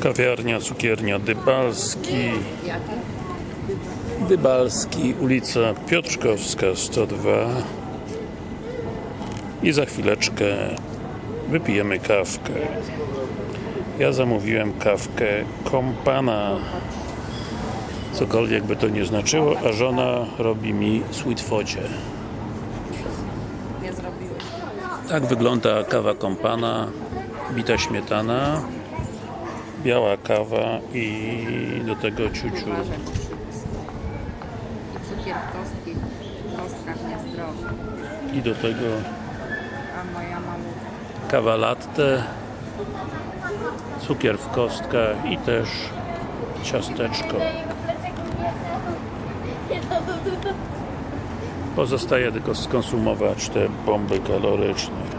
Kawiarnia, cukiernia Dybalski. Dybalski, ulica Piotrkowska 102 i za chwileczkę wypijemy kawkę. Ja zamówiłem kawkę kompana. Cokolwiek by to nie znaczyło, a żona robi mi sweet focie. Tak wygląda kawa kompana bita śmietana biała kawa i do tego ciuciu cukier w kostki. W kostkach niezdrowy. i do tego A moja malutka. kawa latte cukier w kostkach i też ciasteczko pozostaje tylko skonsumować te bomby kaloryczne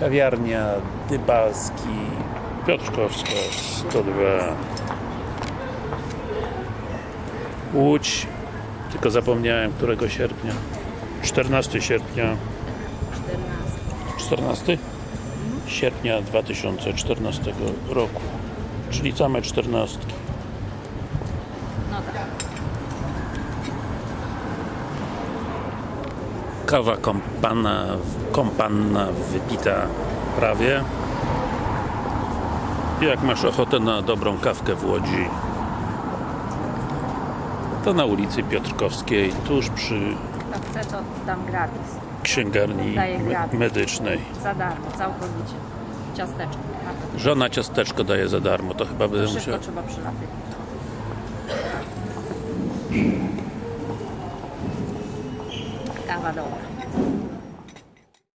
kawiarnia Dybalski Piotrkowska 102 Łódź tylko zapomniałem którego sierpnia. 14 sierpnia. 14. 14 sierpnia 2014 roku. Czyli same 14 No tak. Kawa kompana, kompanna wypita prawie jak masz ochotę na dobrą kawkę w Łodzi to na ulicy Piotrkowskiej tuż przy chce, to dam gratis. księgarni gratis. medycznej Za darmo, całkowicie. Ciasteczko. Żona ciasteczko daje za darmo to chyba będę musiał trzeba przylatywać. Kawa dobra.